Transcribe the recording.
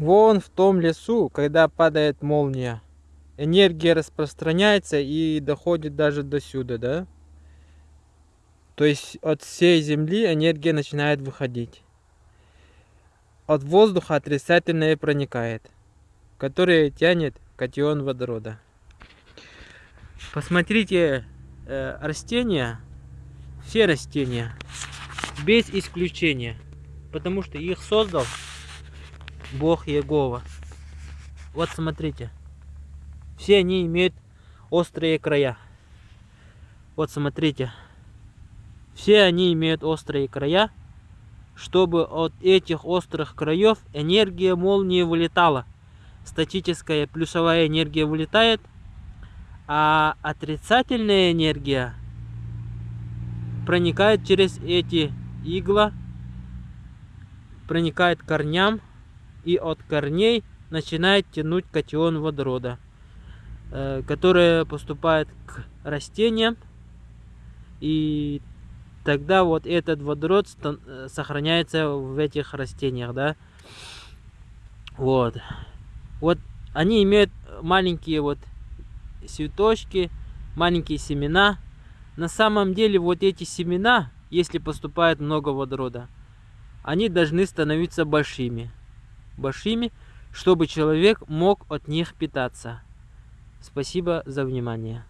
Вон в том лесу, когда падает молния, энергия распространяется и доходит даже до сюда, да? То есть от всей Земли энергия начинает выходить. От воздуха отрицательное проникает, которое тянет катион водорода. Посмотрите э, растения, все растения, без исключения, потому что их создал Бог Егова. Вот смотрите. Все они имеют острые края. Вот смотрите. Все они имеют острые края, чтобы от этих острых краев энергия молнии вылетала. Статическая плюсовая энергия вылетает, а отрицательная энергия проникает через эти игла, проникает корням и от корней начинает тянуть катион водорода, э, который поступает к растениям, и тогда вот этот водород э, сохраняется в этих растениях, да. Вот. Вот они имеют маленькие вот цветочки, маленькие семена. На самом деле вот эти семена, если поступает много водорода, они должны становиться большими большими, чтобы человек мог от них питаться. Спасибо за внимание.